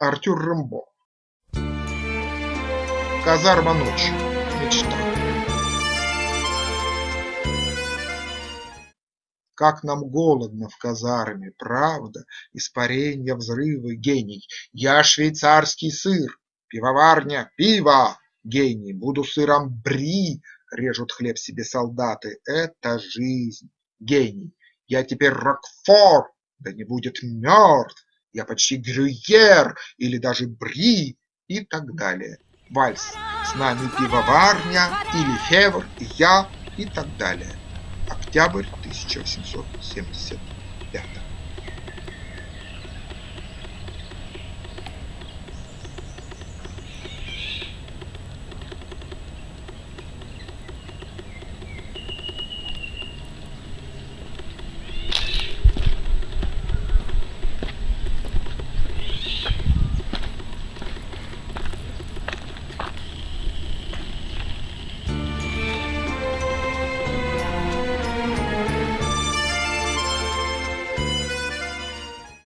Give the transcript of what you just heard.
Артюр Рэмбо Казарма ночи. Мечта. Как нам голодно в казарме, правда, Испаренья, взрывы, гений. Я швейцарский сыр, пивоварня, пиво, гений. Буду сыром бри, режут хлеб себе солдаты. Это жизнь, гений. Я теперь Рокфор, да не будет мертв. Я почти Грюйер или даже Бри и так далее. Вальс, с нами пивоварня или Февр, я и так далее. Октябрь 1875